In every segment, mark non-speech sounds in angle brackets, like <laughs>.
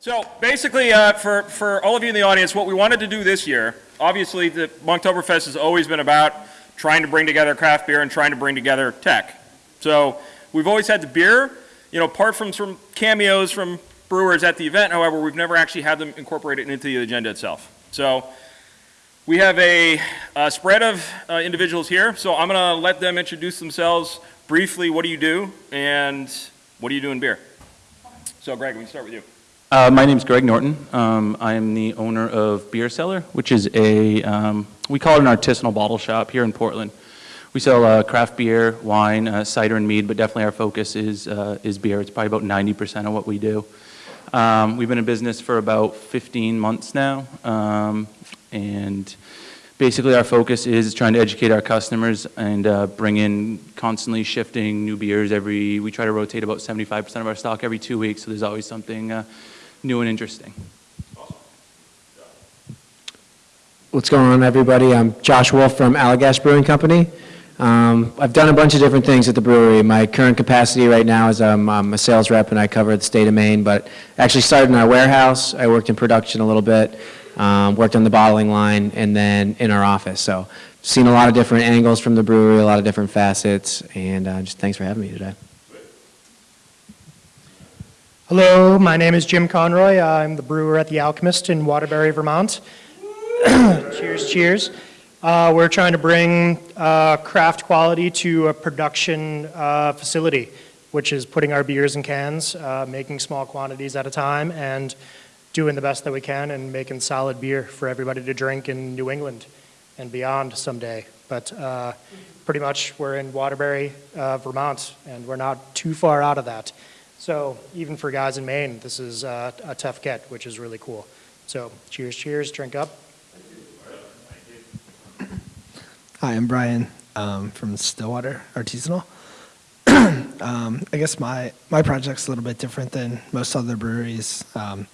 So basically, uh, for, for all of you in the audience, what we wanted to do this year, obviously, the Monktoberfest has always been about trying to bring together craft beer and trying to bring together tech. So we've always had the beer, you know, apart from some cameos from brewers at the event, however, we've never actually had them incorporated into the agenda itself. So we have a, a spread of uh, individuals here, so I'm going to let them introduce themselves briefly. What do you do, and what do you do in beer? So Greg, we can start with you. Uh, my name is Greg Norton. Um, I am the owner of Bier Cellar, which is a, um, we call it an artisanal bottle shop here in Portland. We sell uh, craft beer, wine, uh, cider, and mead, but definitely our focus is, uh, is beer. It's probably about 90% of what we do. Um, we've been in business for about 15 months now, um, and basically our focus is trying to educate our customers and uh, bring in constantly shifting new beers every, we try to rotate about 75% of our stock every two weeks, so there's always something uh, new and interesting. What's going on, everybody? I'm Josh Wolf from Allagash Brewing Company. Um, I've done a bunch of different things at the brewery. My current capacity right now is I'm a sales rep and I cover the state of Maine, but actually started in our warehouse. I worked in production a little bit, um, worked on the bottling line, and then in our office. So seen a lot of different angles from the brewery, a lot of different facets, and uh, just thanks for having me today. Hello, my name is Jim Conroy. I'm the brewer at The Alchemist in Waterbury, Vermont. <coughs> cheers, cheers. Uh, we're trying to bring uh, craft quality to a production uh, facility, which is putting our beers in cans, uh, making small quantities at a time, and doing the best that we can and making solid beer for everybody to drink in New England and beyond someday. But uh, pretty much we're in Waterbury, uh, Vermont, and we're not too far out of that. So even for guys in Maine, this is uh, a tough get, which is really cool. So cheers, cheers, drink up. <coughs> Hi, I'm Brian um, from Stillwater Artisanal. <coughs> um, I guess my, my project's a little bit different than most other breweries. Um,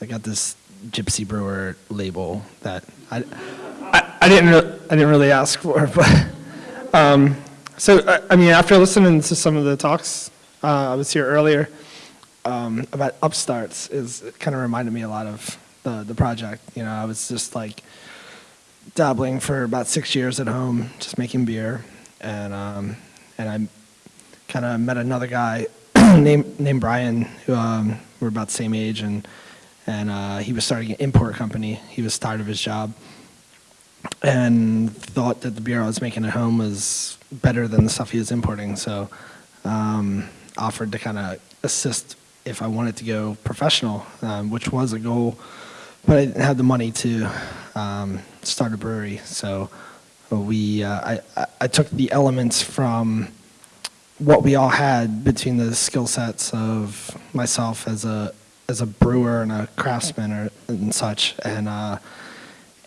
I got this Gypsy Brewer label that I, I, I didn't re- I didn't really ask for, <laughs> but um, so I, I mean after listening to some of the talks uh, I was here earlier um, about upstarts is it kind of reminded me a lot of the the project. You know, I was just like dabbling for about six years at home, just making beer, and um, and I kind of met another guy <clears throat> named named Brian who um, we're about the same age, and and uh, he was starting an import company. He was tired of his job, and thought that the beer I was making at home was better than the stuff he was importing. So um, offered to kind of assist if I wanted to go professional, um, which was a goal, but I didn't have the money to um, start a brewery. So we, uh, I, I- took the elements from what we all had between the skill sets of myself as a as a brewer and a craftsman or, and such, and uh,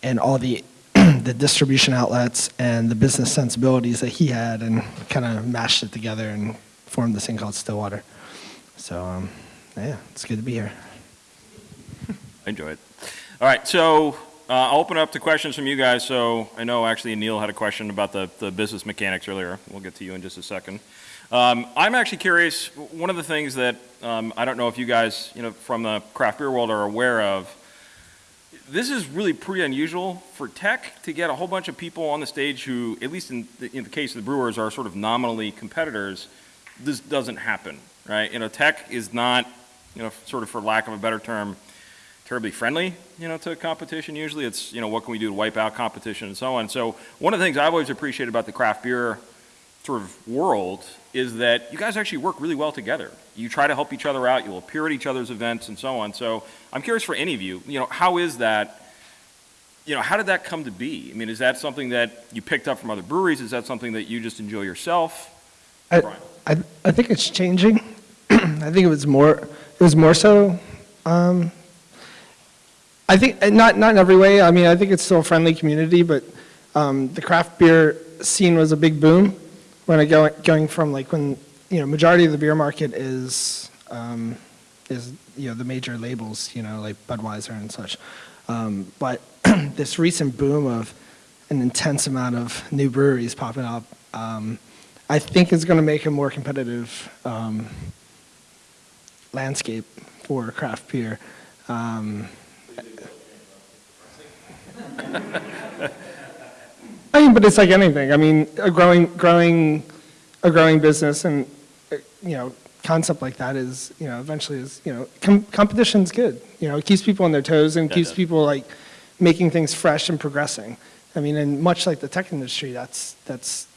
and all the <clears throat> the distribution outlets and the business sensibilities that he had, and kind of mashed it together and formed this thing called Stillwater. So um, yeah, it's good to be here. <laughs> I enjoy it. All right, so uh, I'll open up to questions from you guys. So I know actually Neil had a question about the, the business mechanics earlier. We'll get to you in just a second. Um, I'm actually curious, one of the things that um, I don't know if you guys, you know, from the craft beer world are aware of, this is really pretty unusual for tech to get a whole bunch of people on the stage who, at least in the, in the case of the brewers, are sort of nominally competitors. This doesn't happen, right? You know, tech is not, you know, sort of for lack of a better term, terribly friendly, you know, to competition. Usually, it's you know, what can we do to wipe out competition and so on. So one of the things I've always appreciated about the craft beer sort of world is that you guys actually work really well together. You try to help each other out. You'll appear at each other's events and so on. So I'm curious for any of you, you know, how is that? You know, how did that come to be? I mean, is that something that you picked up from other breweries? Is that something that you just enjoy yourself? I, Brian. I, I think it's changing. <clears throat> I think it was more, it was more so, um, I think, not, not in every way, I mean, I think it's still a friendly community, but, um, the craft beer scene was a big boom when I go, going from like when, you know, majority of the beer market is, um, is, you know, the major labels, you know, like Budweiser and such. Um, but <clears throat> this recent boom of an intense amount of new breweries popping up, um, I think is going to make a more competitive um, landscape for craft beer. Um, I mean, but it's like anything. I mean, a growing, growing, a growing business and, you know, concept like that is, you know, eventually is, you know, com- competition's good. You know, it keeps people on their toes and Yeah, keeps does. people like making things fresh and progressing. I mean, and much like the tech industry, that's, that's,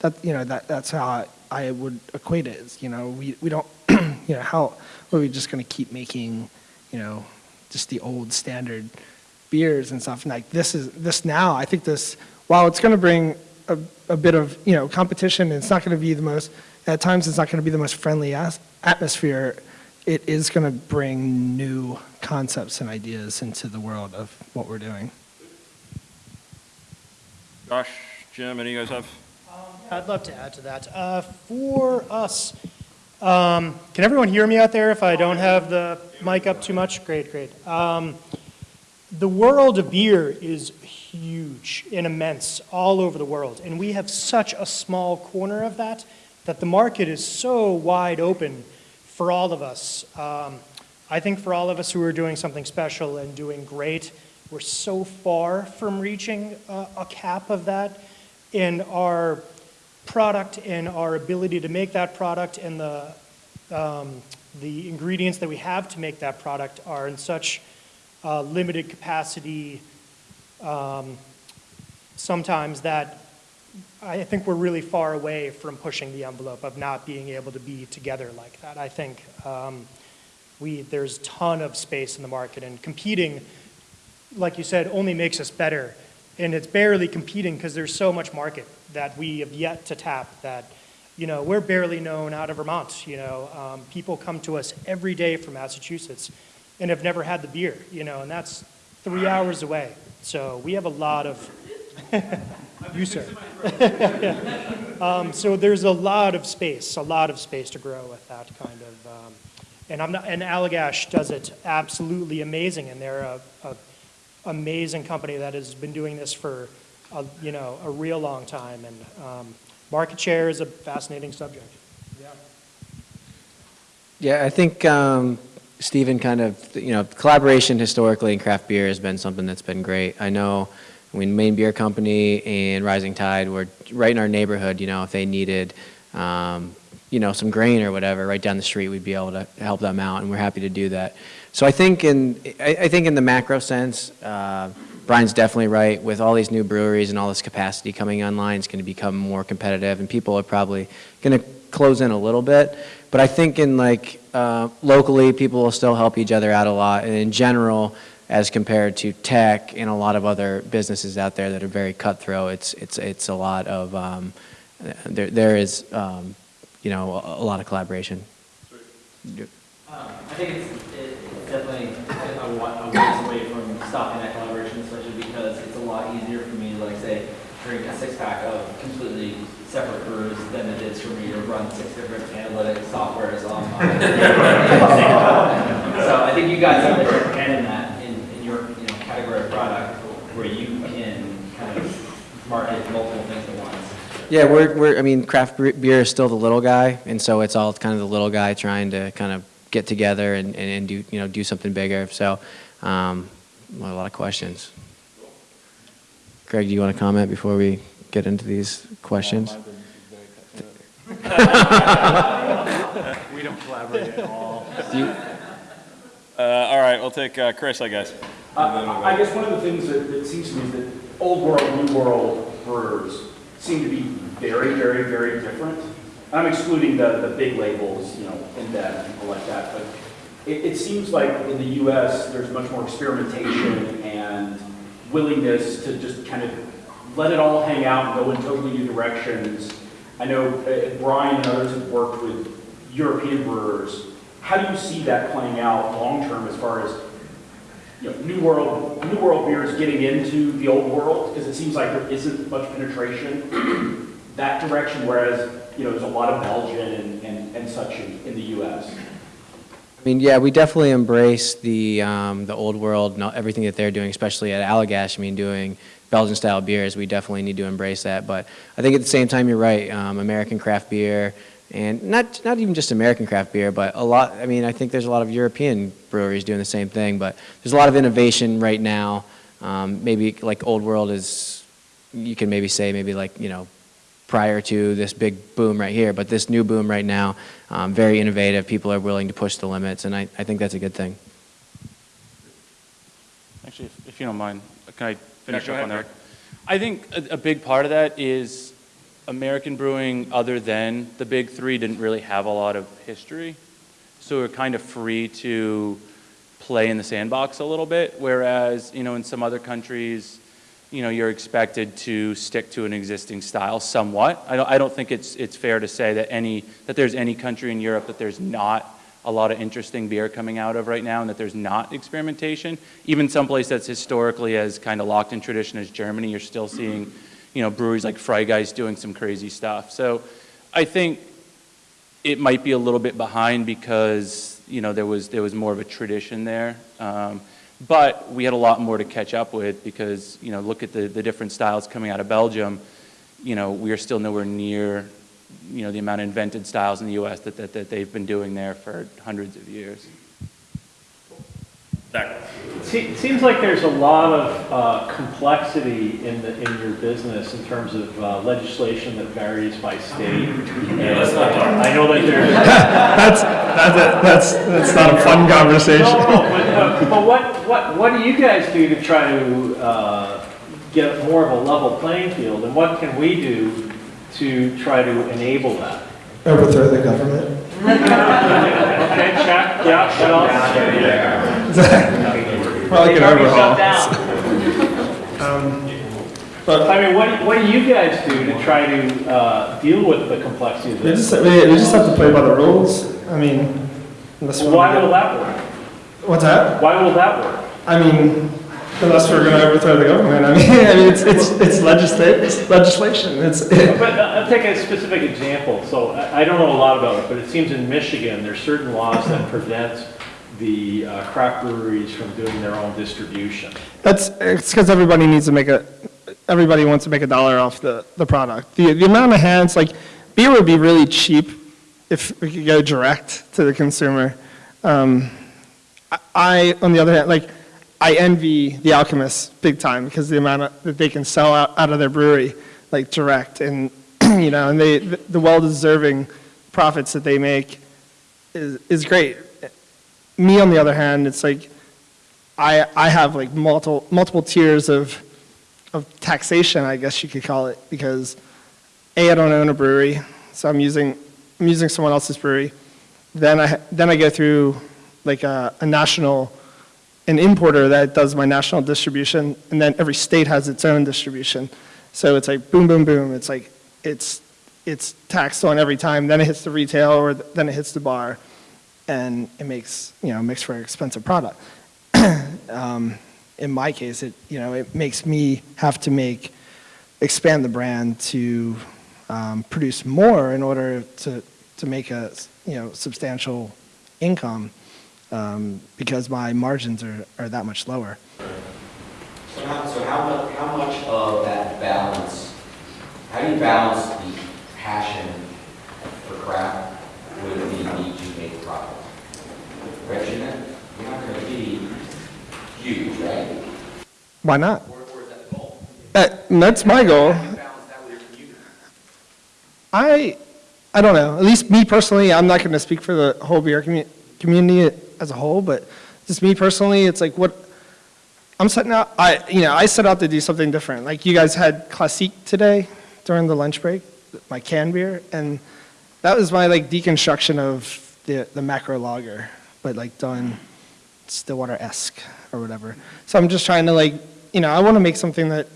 that, you know, that, that's how I, I would equate it you know, we, we don't, <clears throat> you know, how, are we just gonna keep making, you know, just the old standard beers and stuff? And like, this is, this now, I think this, while it's gonna bring a, a bit of, you know, competition, it's not gonna be the most, at times, it's not gonna be the most friendly atmosphere, it is gonna bring new concepts and ideas into the world of what we're doing. Josh, Jim, any of you guys have? I'd love to add to that. Uh, For us, um, can everyone hear me out there if I don't have the mic up too much? Great, great. Um, The world of beer is huge and immense all over the world, and we have such a small corner of that, that the market is so wide open for all of us. Um, I think for all of us who are doing something special and doing great, we're so far from reaching a, cap of that, and our product and our ability to make that product and the, um, the ingredients that we have to make that product are in such uh, limited capacity um, sometimes that I think we're really far away from pushing the envelope of not being able to be together like that. I think um, we, there's a ton of space in the market and competing, like you said, only makes us better. And it's barely competing because there's so much market that we have yet to tap that, you know, we're barely known out of Vermont, you know. Um, people come to us every day from Massachusetts and have never had the beer, you know, and that's three hours away. So we have a lot of, <laughs> you sir. <laughs> Um, so there's a lot of space, a lot of space to grow with that kind of, um, and I'm not, and Allagash does it absolutely amazing, and they're a, a amazing company that has been doing this for, a, you know, a real long time, and um, market share is a fascinating subject. Yeah. Yeah, I think um, Stephen kind of, you know, collaboration historically in craft beer has been something that's been great. I know when Maine Beer Company and Rising Tide were right in our neighborhood, you know, if they needed, um, you know, some grain or whatever, right down the street, we'd be able to help them out, and we're happy to do that. So I think in, I, I think in the macro sense, uh, Brian's definitely right. With all these new breweries and all this capacity coming online, it's going to become more competitive, and people are probably going to close in a little bit. But I think in like uh, locally, people will still help each other out a lot, and in general, as compared to tech and a lot of other businesses out there that are very cutthroat, it's it's it's a lot of um, there there is um, you know a, a lot of collaboration. Um, I think it's, it's definitely a wa- a ways away from stopping that collaboration, especially because it's a lot easier for me to like say, drink a six pack of completely separate brews than it is for me to run six different analytic softwares on my. <laughs> So I think you guys have a different hand in that, in, in your, you know, category of product, where you can kind of market multiple things at once. Yeah, we're, we're, I mean, craft beer is still the little guy, and so it's all kind of the little guy trying to kind of get together and, and, and do, you know, do something bigger. So, um, a lot of questions. Greg, do you want to comment before we get into these questions? <laughs> We don't collaborate at all. Uh, all right, we'll take uh, Chris, I guess. Uh, I guess one of the things that, that seems to me is that old world, new world brewers seem to be very, very, very different. I'm excluding the, the big labels, you know, InBev, and people like that, but it, it seems like in the US, there's much more experimentation and willingness to just kind of let it all hang out and go in totally new directions. I know uh, Brian and others have worked with European brewers. How do you see that playing out long-term as far as you know, new world, new world beers getting into the old world, because it seems like there isn't much penetration that direction, whereas, you know, there's a lot of Belgian and, and, and such in, in the US. I mean, yeah, we definitely embrace the, um, the old world, everything that they're doing, especially at Allagash, I mean, doing Belgian-style beers, we definitely need to embrace that. But I think at the same time, you're right, um, American craft beer, And not, not even just American craft beer, but a lot, I mean, I think there's a lot of European breweries doing the same thing, but there's a lot of innovation right now. Um, maybe like Old World is, you can maybe say maybe like, you know, prior to this big boom right here, but this new boom right now, um, very innovative. People are willing to push the limits, and I, I think that's a good thing. Actually, if, if you don't mind, can I finish go up on ahead, that? I think a, a big part of that is American brewing, other than the big three, didn't really have a lot of history. So we're kind of free to play in the sandbox a little bit, whereas, you know, in some other countries, you know, you're expected to stick to an existing style somewhat. I don't, I don't think it's, it's fair to say that any, that there's any country in Europe that there's not a lot of interesting beer coming out of right now and that there's not experimentation. Even someplace that's historically as kind of locked in tradition as Germany, you're still seeing, you know, breweries like Freigeist doing some crazy stuff. So I think it might be a little bit behind because, you know, there was, there was more of a tradition there. Um, but we had a lot more to catch up with because, you know, look at the, the different styles coming out of Belgium. You know, we are still nowhere near, you know, the amount of invented styles in the U.S. that, that, that they've been doing there for hundreds of years. Zach? Se- It seems like there's a lot of uh, complexity in the, in your business in terms of uh, legislation that varies by state. Yeah, let's not talk. I know that there's, <laughs> That's, that's, that's, that's not a fun conversation. no, no, but, uh, but what, what, what do you guys do to try to uh, get more of a level playing field? And what can we do to try to enable that? Overthrow the government. <laughs> Okay, check, yeah, what else? Well, like an overhaul. But I mean, what, what do you guys do to try to uh, deal with the complexity of we this? just, we, we just have to play by the rules. I mean, unless we Why will that work? What's that? Why will that work? I mean, unless we're gonna overthrow the government. I mean, <laughs> I mean, it's, it's, it's legislate, it's legislation. It's, But uh, I'll take a specific example. So I I don't know a lot about it, but it seems in Michigan, there's certain laws that prevent the uh, craft breweries from doing their own distribution. That's, it's because everybody needs to make a, everybody wants to make a dollar off the, the product. The, the amount of hands, like, beer would be really cheap if we could go direct to the consumer. Um, I- on the other hand, like, I envy the alchemists big time because the amount of, that they can sell out, out of their brewery, like, direct, and, <clears throat> you know, and they, the the well-deserving profits that they make is, is great. Me, on the other hand, it's like, I, I have like multiple, multiple tiers of, of taxation, I guess you could call it, because A, I don't own a brewery, so I'm using, I'm using someone else's brewery. Then I, then I go through like a, a national, an importer that does my national distribution, and then every state has its own distribution. So it's like boom, boom, boom, it's like, it's, it's taxed on every time, then it hits the retail, or then it hits the bar, and it makes, you know, makes for an expensive product <clears throat> um, in my case, it, you know, it makes me have to make, expand the brand to um, produce more in order to, to make a, you know, substantial income um, because my margins are, are that much lower. So how, so how much, how much of that balance, how do you balance the passion for craft with the need? Right, you're not, gonna be huge, right? Why not? Or, or that? Uh, that's my goal. How do you balance that with your community? I, I don't know. At least me personally, I'm not going to speak for the whole beer commu- community as a whole, but just me personally, it's like what I'm setting out. I, you know, I set out to do something different. Like you guys had Classique today during the lunch break, my canned beer, and that was my like deconstruction of the the macro lager, but like done Stillwater-esque or whatever. So I'm just trying to like, you know, I want to make something that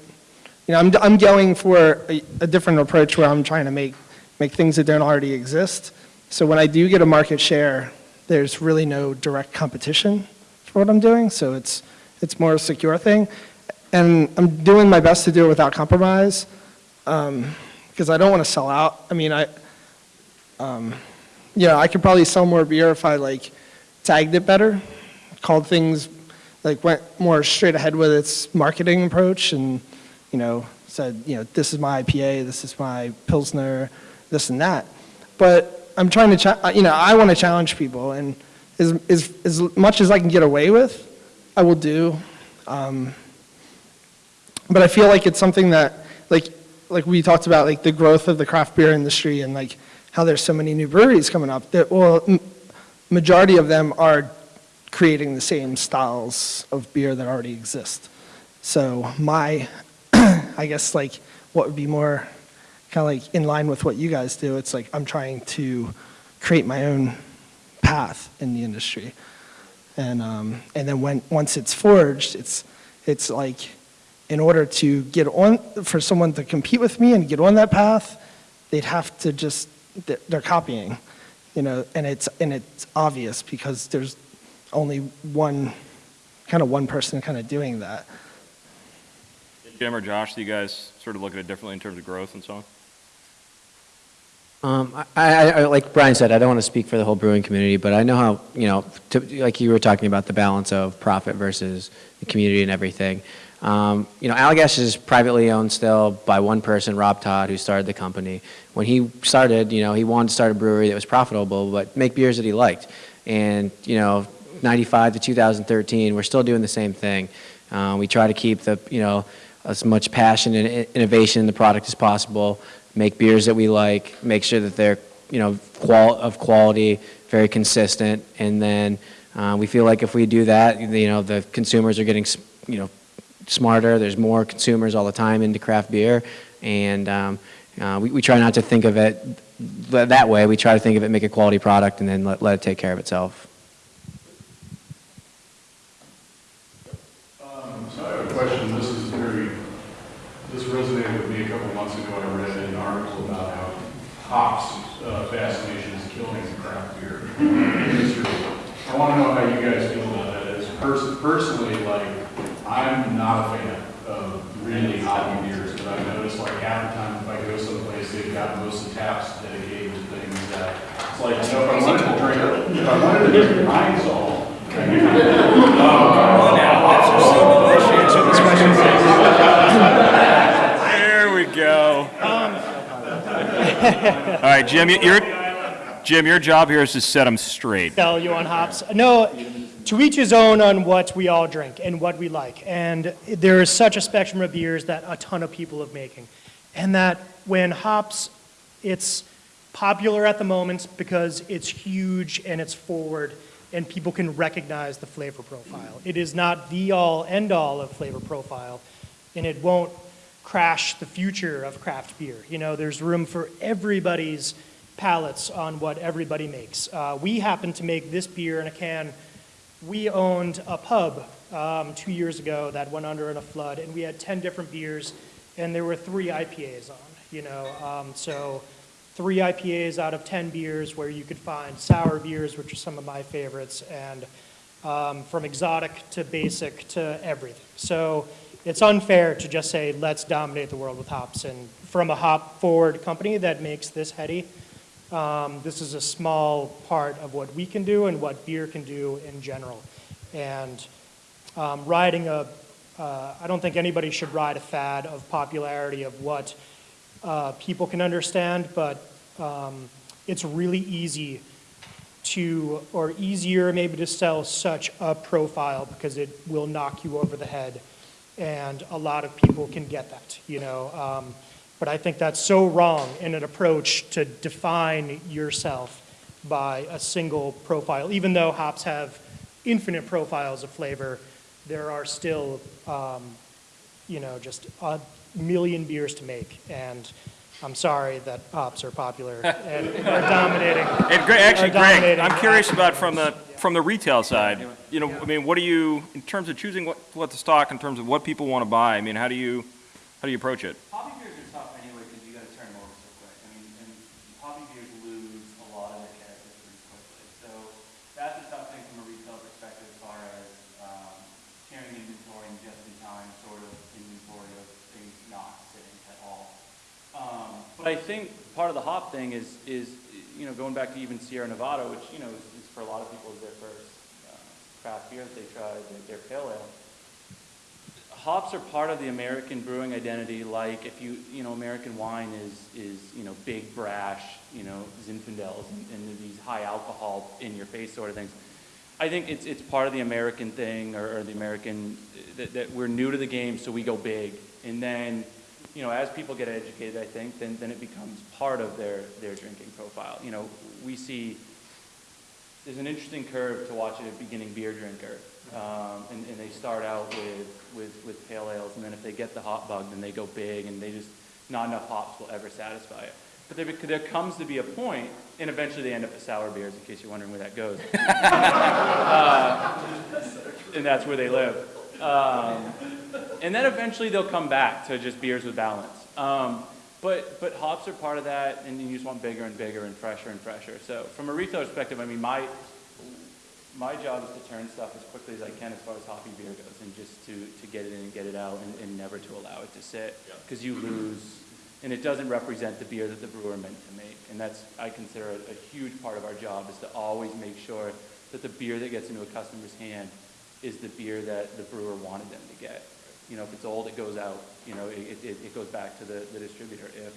you know, I'm, I'm going for a, a different approach where I'm trying to make, make things that don't already exist. So when I do get a market share, there's really no direct competition for what I'm doing. So it's, it's more a secure thing. And I'm doing my best to do it without compromise because I don't want to sell out. I mean, I, um, yeah, I could probably sell more beer if I like tagged it better, called things, like went more straight ahead with its marketing approach and, you know, said, you know, this is my IPA, this is my Pilsner, this and that. But I'm trying to, you know, I want to challenge people, and as, as, as much as I can get away with, I will do. Um, but I feel like it's something that, like, like we talked about, like the growth of the craft beer industry and like how there's so many new breweries coming up. That well, majority of them are creating the same styles of beer that already exist. So my, <clears throat> I guess like what would be more kind of like in line with what you guys do. It's like I'm trying to create my own path in the industry, and um, and then when once it's forged, it's it's like in order to get on for someone to compete with me and get on that path, they'd have to just they're- they're copying, you know, and it's and it's obvious because there's only one kind of one person kind of doing that. Jim or Josh, do you guys sort of look at it differently in terms of growth and so on? Um, I, I, I- like Brian said, I don't want to speak for the whole brewing community, but I know how, you know, to, like you were talking about the balance of profit versus the community and everything. Um, you know, Allagash is privately owned still by one person, Rob Todd, who started the company. When he started, you know, he wanted to start a brewery that was profitable, but make beers that he liked. And, you know, 95 to 2013, we're still doing the same thing. Uh, we try to keep the, you know, as much passion and innovation in the product as possible, make beers that we like, make sure that they're, you know, qual- of quality, very consistent, and then uh, we feel like if we do that, you know, the consumers are getting, you know, smarter, there's more consumers all the time into craft beer, and um, uh, we, we try not to think of it th- that way, we try to think of it, make a quality product, and then let, let it take care of itself. Um, So I have a question, this is very, this resonated with me a couple months ago. I read an article about how hops uh, fascination is killing craft beer. <laughs> I want to know how you guys feel about that. As pers- Personally, like, I'm not a fan of really hoppy beers, but I've noticed like half the time if I go someplace, they've got most of the taps dedicated to things that, it's like, you know, if I wanted to drink, if I wanted to drink Pine Sol, I could There we go. Um, All right, Jim, you- your, Jim, your job here is to set them straight. sell you on hops. No, to each his own on what we all drink and what we like. And there is such a spectrum of beers that a ton of people are making. And that when hops, it's popular at the moment because it's huge and it's forward and people can recognize the flavor profile. It is not the all end all of flavor profile and it won't crash the future of craft beer. You know, there's room for everybody's palates on what everybody makes. Uh, we happen to make this beer in a can. We owned a pub um, two years ago that went under in a flood, and we had 10 different beers, and there were three IPAs on, you know. Um, so three IPAs out of 10 beers where you could find sour beers, which are some of my favorites, and um, from exotic to basic to everything. So it's unfair to just say, let's dominate the world with hops. And from a hop forward company that makes this heady, um, this is a small part of what we can do and what beer can do in general. And um, riding a, uh, I don't think anybody should ride a fad of popularity of what uh, people can understand, but um, it's really easy to, or easier maybe to sell such a profile because it will knock you over the head. And a lot of people can get that, you know. Um, but I think that's so wrong in an approach to define yourself by a single profile. Even though hops have infinite profiles of flavor, there are still, um, you know, just a million beers to make. And I'm sorry that hops are popular <laughs> and are dominating. And Greg, actually, Greg, I'm curious about from the, from the retail side, you know, I mean, what do you, in terms of choosing what, what to stock, in terms of what people want to buy, I mean, how do you, how do you approach it? Hoppy beers are tough anyway because you got to turn them over so quick. I mean, and hoppy beers lose a lot of their character pretty quickly. So that's a tough thing from a retail perspective as far as um, carrying inventory and just in time sort of inventory of things not sitting at all. Um, but I think part of the hop thing is, is, you know, going back to even Sierra Nevada, which, you know, is, is for a lot of people is their first uh, craft beer that they tried, their, their pale ale. hops are part of the American brewing identity, like if you, you know, American wine is, is, you know, big brash, you know, Zinfandels and, and these high alcohol in your face sort of things. I think it's, it's part of the American thing or, or the American, that, that we're new to the game, so we go big. And then, you know, as people get educated, I think, then, then it becomes part of their, their drinking profile. You know, we see, there's an interesting curve to watch a beginning beer drinker. Um, and, and they start out with, with, with pale ales, and then if they get the hop bug, then they go big, and they just, not enough hops will ever satisfy it. But there, there comes to be a point, and eventually they end up with sour beers, in case you're wondering where that goes. <laughs> Uh, and that's where they live. Um, and then eventually they'll come back to just beers with balance. Um, but, but hops are part of that, and you just want bigger and bigger and fresher and fresher. So from a retail perspective, I mean, my, my job is to turn stuff as quickly as I can as far as hoppy beer goes, and just to, to get it in and get it out, and, and never to allow it to sit, because you lose, and it doesn't represent the beer that the brewer meant to make. And that's, I consider a, a huge part of our job, is to always make sure that the beer that gets into a customer's hand is the beer that the brewer wanted them to get. You know, if it's old, it goes out, you know, it, it, it goes back to the, the distributor. If,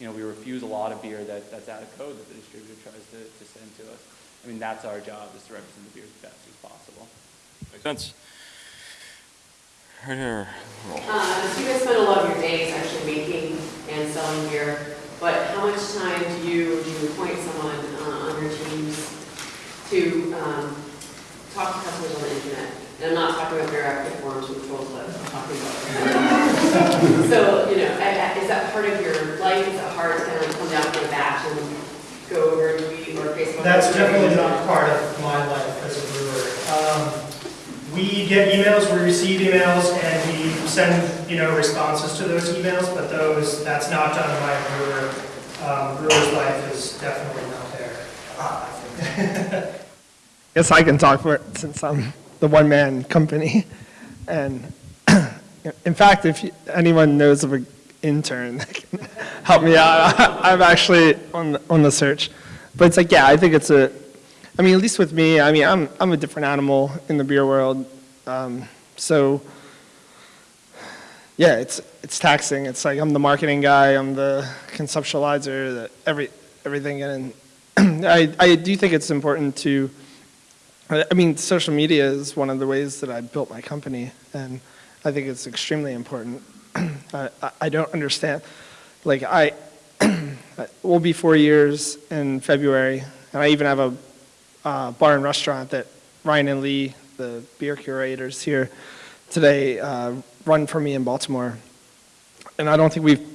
you know, we refuse a lot of beer that, that's out of code that the distributor tries to, to send to us. I mean, that's our job, is to represent the beer as best as possible. Makes sense. Right here. Uh, so you guys spend a lot of your days actually making and selling beer, but how much time do you, do you appoint someone uh, on your teams to um, talk to customers on the internet? And I'm not talking about interactive forums with trolls, but I'm talking about. so, you know, I- I- is that part of your life? Is it hard to kind of come down from a batch and go over and tweet or Facebook? That's definitely not part of my life as a brewer. Um, We get emails, we receive emails, and we send, you know, responses to those emails, but those, that's not done by a brewer. Um, Brewer's life is definitely not there. <laughs> guess I can talk for it since I'm the one-man company. And <clears throat> in fact, if you- anyone knows of an intern that can <laughs> help me out, <laughs> I'm actually on, the- on the search. But it's like, yeah, I think it's a, I mean, at least with me, I mean, I'm, I'm a different animal in the beer world. Um, So, yeah, it's, it's taxing. It's like I'm the marketing guy, I'm the conceptualizer, the every, everything. And <clears throat> I, I do think it's important to, I mean, social media is one of the ways that I built my company, and I think it's extremely important. <clears throat> I, I- don't understand, like, <clears throat> I, we'll be four years in February, and I even have a uh, bar and restaurant that Ryan and Lee, the beer curators here today, uh, run for me in Baltimore. And I don't think we've,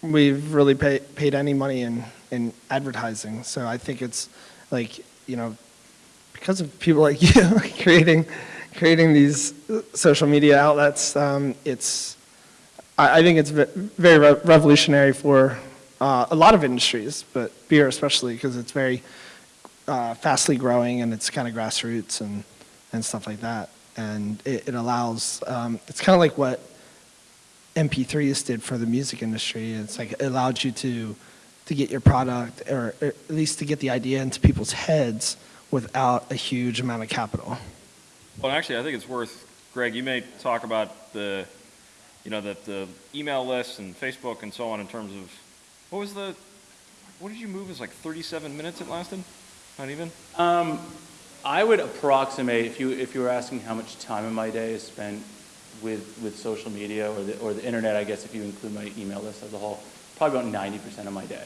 we've really pay, paid any money in, in advertising. So I think it's like, you know, because of people like <laughs> you creating, creating these social media outlets, um, it's, I, I think it's ve- very re- revolutionary for uh, a lot of industries, but beer especially, because it's very uh, fastly growing and it's kind of grassroots and, and stuff like that. And it, it allows, um, it's kind of like what MP3s did for the music industry. It's like it allowed you to, to get your product, or at least to get the idea into people's heads without a huge amount of capital. Well, actually, I think it's worth, Greg, you may talk about the, you know, the, the email lists and Facebook and so on in terms of, what was the, what did you move? It was like 37 minutes it lasted? Not even? Um, I would approximate, if you, if you were asking how much time in my day is spent with, with social media or the, or the internet, I guess if you include my email list as a whole, probably about 90% of my day.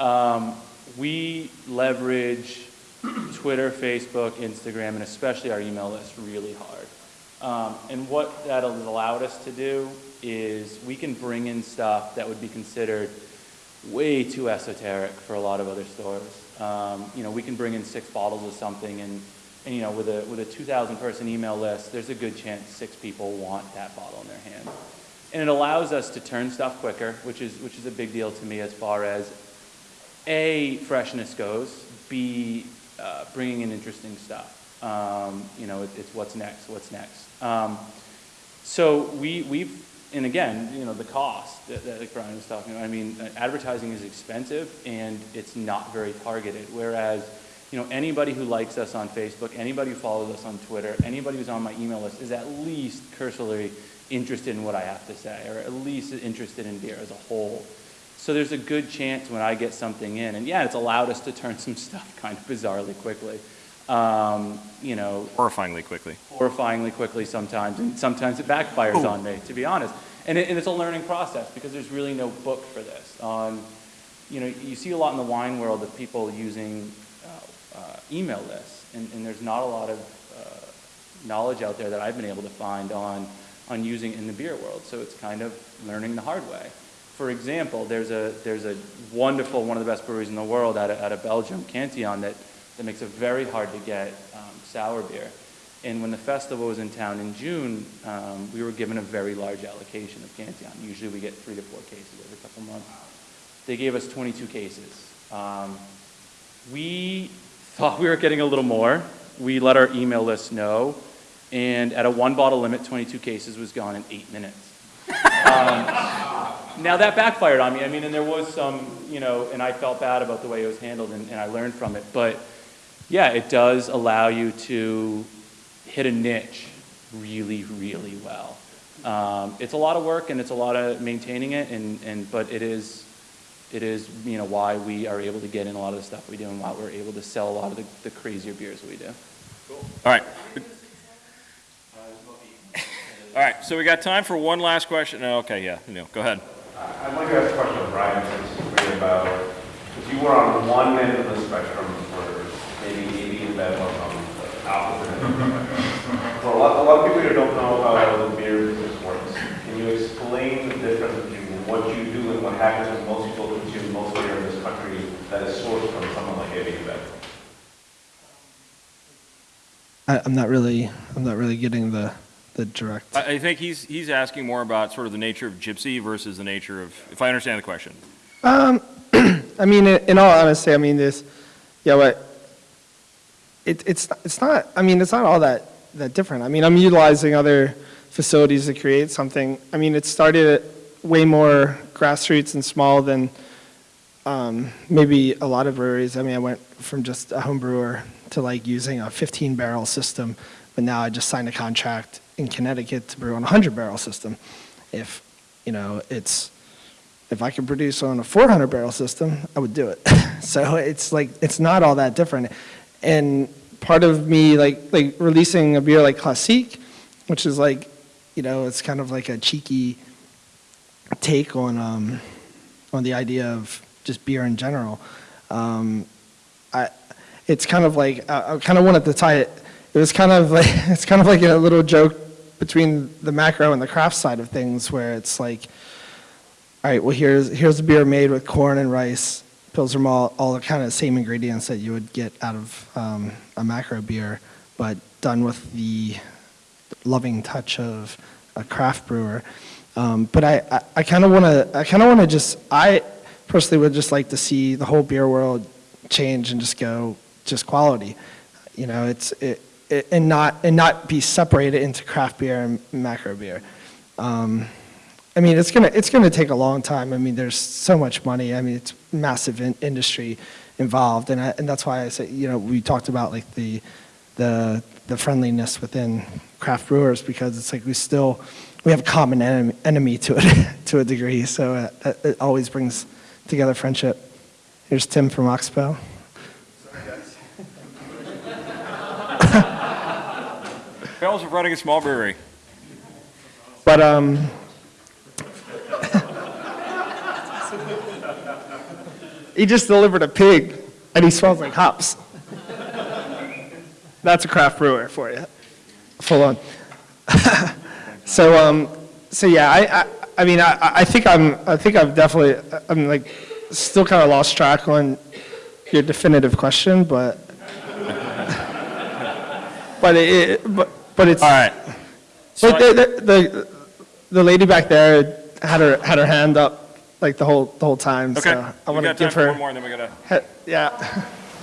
Um, we leverage <clears throat> Twitter, Facebook, Instagram, and especially our email list really hard. Um, and what that allowed us to do is we can bring in stuff that would be considered way too esoteric for a lot of other stores. Um, you know, we can bring in six bottles of something and, and you know, with a, with a 2,000 person email list, there's a good chance six people want that bottle in their hand. And it allows us to turn stuff quicker, which is, which is a big deal to me as far as A, freshness goes, B, uh, bringing in interesting stuff. Um, you know, it, it's what's next, what's next. Um, so we, we've, and again, you know, the cost that, that like Brian was talking about, I mean, uh, advertising is expensive and it's not very targeted. Whereas, you know, anybody who likes us on Facebook, anybody who follows us on Twitter, anybody who's on my email list is at least cursorily interested in what I have to say, or at least interested in beer as a whole. So there's a good chance when I get something in, and yeah, it's allowed us to turn some <laughs> stuff kind of bizarrely quickly. Um, you know, Horrifyingly quickly. horrifyingly quickly sometimes, and sometimes it backfires on me, to be honest. And, it, and it's a learning process because there's really no book for this. Um, you know, you see a lot in the wine world of people using uh, uh, email lists, and, and there's not a lot of uh, knowledge out there that I've been able to find on, on using in the beer world. So it's kind of learning the hard way. For example, there's a, there's a wonderful, one of the best breweries in the world out of, out of Belgium, Cantillon, that, that makes a very hard to get um, sour beer. And when the festival was in town in June, um, we were given a very large allocation of Cantillon. Usually we get three to four cases every couple months. They gave us 22 cases. Um, we thought we were getting a little more. We let our email list know, and at a one bottle limit, 22 cases was gone in eight minutes. <laughs> Now that backfired on me. I mean, and there was some, you know, and I felt bad about the way it was handled, and, and I learned from it. But yeah, it does allow you to hit a niche really, really well. Um, it's a lot of work and it's a lot of maintaining it, and, and but it is, it is you know why we are able to get in a lot of the stuff we do and why we're able to sell a lot of the, the crazier beers we do. Cool. All right. All right, so we got time for one last question. Oh, Okay, yeah, Neil, go ahead. I'd like to ask a question of Brian, since about, because you were on one end of the spectrum where maybe AB InBev on the opposite end of the spectrum. For a lot, a lot of people who don't know about how the beer business works, can you explain the difference between what you do and what happens when most people consume most beer in this country that is sourced from someone like AB and I'm not really, I'm not really getting the, the direct. I, I think he's, he's asking more about sort of the nature of gypsy versus the nature of, if I understand the question. Um, <clears throat> I mean, in all honesty, I mean, this, yeah, but it, it's, it's not, I mean, it's not all that, that different. I mean, I'm utilizing other facilities to create something. I mean, it started way more grassroots and small than um, maybe a lot of breweries. I mean, I went from just a home brewer to like using a 15 barrel system, but now I just signed a contract in Connecticut to brew on a 100 barrel system. If, you know, it's, if I could produce on a 400 barrel system, I would do it. <laughs> so it's like, it's not all that different. And part of me, like, like releasing a beer like Classique, which is like, you know, it's kind of like a cheeky take on, um, on the idea of just beer in general. Um, I, it's kind of like, I, I kind of wanted to tie it, it was kind of like, <laughs> it's kind of like a little joke between the macro and the craft side of things where it's like, all right, well, here's, here's a beer made with corn and rice, pilsner malt, all the kind of same ingredients that you would get out of um, a macro beer, but done with the loving touch of a craft brewer. Um, but I, I, kind of want to, I kind of want to just, I personally would just like to see the whole beer world change and just go, just quality. You know, it's, it, it, and not, and not be separated into craft beer and macro beer. Um, I mean, it's gonna it's gonna take a long time. I mean, there's so much money. I mean, it's massive in, industry involved, and I, and that's why I say you know we talked about like the the the friendliness within craft brewers because it's like we still we have a common enemy, enemy to it <laughs> to a degree. So uh, it, it always brings together friendship. Here's Tim from Oxbow. Fails of running a small brewery. But um. <laughs> he just delivered a pig, and he smells like hops. That's a craft brewer for you, full on. <laughs> so um, so yeah, I I, I mean I, I think I'm I think I've definitely I'm like still kind of lost track on your definitive question, but <laughs> but it but but it's All right. but the, the, the, the lady back there had her, had her hand up like the whole, the whole time, Okay. so I want to give her, one more, and then we gotta, he- yeah.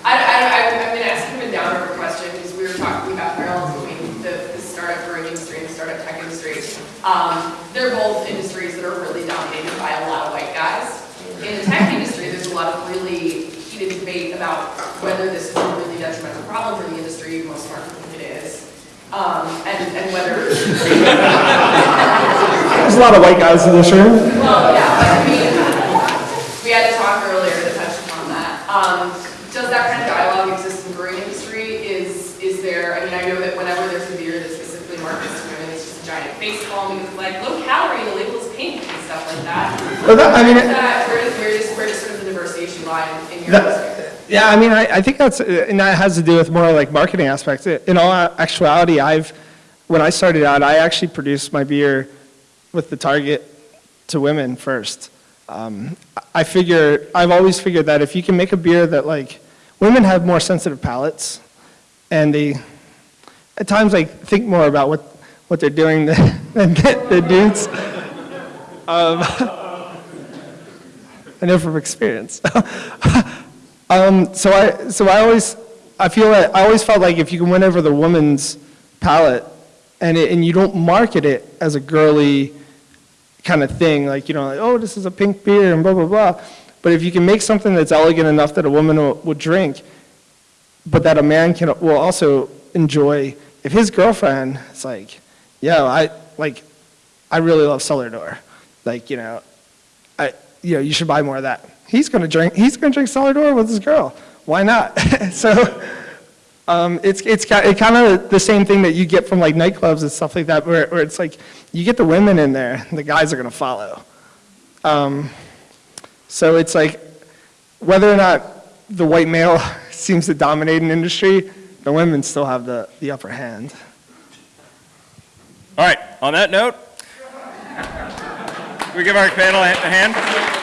I, I, I- I'm gonna ask him a downer question, because we were talking about parallels between the, the startup brewing industry and the startup tech industry. Um, they're both industries that are really dominated by a lot of white guys. In the tech industry, there's a lot of really heated debate about whether this is a really detrimental problem for the industry, most markets think it is. Um, and, and whether <laughs> There's a lot of white guys in this room. Well, yeah, but I mean, we had a talk earlier that touched upon that. Um, does that kind of dialogue exist in the brewing industry? Is, is there, I mean, I know that whenever there's a beer that specifically markets to women, it's just a giant face palm because it's like low calorie, the label is pink and stuff like that. Well, that- I mean, Where it- does that, where does, where does, where does sort of the diversification lie in your That- industry? Yeah, I mean, I, I think that's, uh, and that has to do with more like marketing aspects. In all actuality, I've, when I started out, I actually produced my beer with the target to women first. Um, I figure, I've always figured that if you can make a beer that like, women have more sensitive palates, and they, at times like think more about what, what they're doing <laughs> than, than the dudes. Um, <laughs> I know from experience. <laughs> Um, so I, so I always, I feel like, I always felt like if you can win over the woman's palate and it, and you don't market it as a girly kind of thing, like, you know, like, oh, this is a pink beer and blah, blah, blah. But if you can make something that's elegant enough that a woman will, would drink, but that a man can, will also enjoy, if his girlfriend is like, yo, I, like, I really love Cellar Door. Like, you know, I, you know, you should buy more of that. He's going to drink, he's going to drink Cellar Door with his girl. Why not? <laughs> so, um, it's, it's it kind of the same thing that you get from like nightclubs and stuff like that, where, where it's like, you get the women in there, the guys are going to follow. Um, so it's like, whether or not the white male <laughs> seems to dominate an industry, the women still have the, the upper hand. All right, on that note, <laughs> we give our panel a hand?